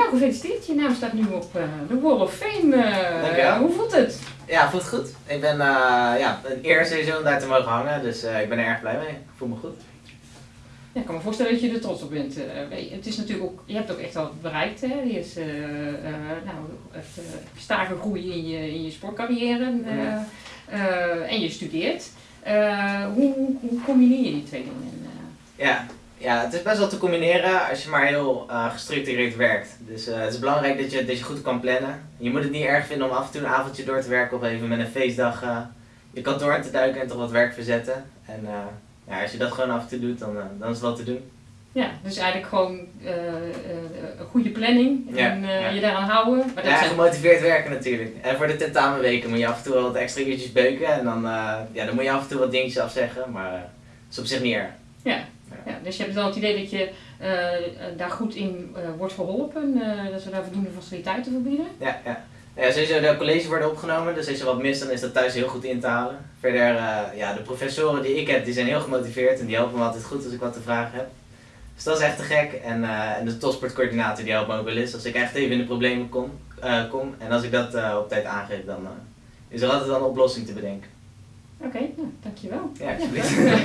nou, gefeliciteerd. Je naam staat nu op uh, de Wall of Fame. Uh, Dankjewel. hoe voelt het? Ja, voelt goed. Ik ben uh, ja, een eer sowieso om daar te mogen hangen, dus ik ben er erg blij mee. Ik voel me goed. Ja, ik kan me voorstellen dat je er trots op bent. het is natuurlijk ook, je hebt ook echt al bereikt. Hè? Je is nou, echt stage groei in je, in je sportcarrière en je studeert. hoe, hoe combineer je die twee dingen? Ja, ja, het is best wel te combineren als je maar heel uh, gestructureerd werkt. Dus uh, het is belangrijk dat je, dat je goed kan plannen. Je moet het niet erg vinden om af en toe een avondje door te werken of even met een feestdag uh, je kantoor in te duiken en toch wat werk verzetten. En ja, als je dat gewoon af en toe doet, dan, dan is het wel te doen. Ja, dus eigenlijk gewoon een goede planning en ja, ja. je daaraan houden. Maar dat ja, gemotiveerd werken natuurlijk. En voor de tentamenweken moet je af en toe wel wat extra uurtjes beuken en dan, ja, dan moet je af en toe wat dingetjes afzeggen, maar dat is op zich niet erg. Ja, ja, dus je hebt wel het idee dat je uh, daar goed in uh, wordt geholpen, uh, dat we daar voldoende faciliteiten voor bieden? Ja, ja. Ja, sowieso de colleges worden opgenomen, dus als je wat mist, dan is dat thuis heel goed in te halen. Verder, ja, de professoren die ik heb, die zijn heel gemotiveerd en die helpen me altijd goed als ik wat te vragen heb. Dus dat is echt te gek. En, en de topsportcoördinator die helpt me ook wel eens als ik echt even in de problemen kom. kom. En als ik dat op tijd aangeef, dan is er altijd wel een oplossing te bedenken. Oké, okay, nou, dankjewel. Ja, alsjeblieft.